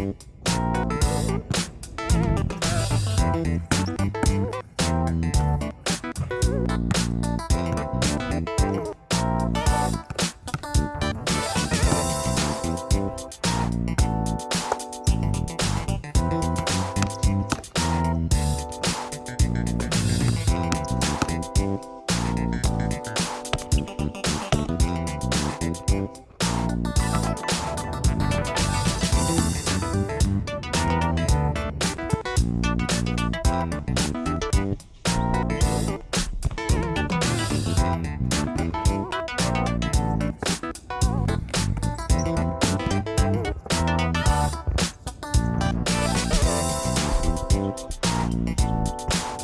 Thank you. あっ。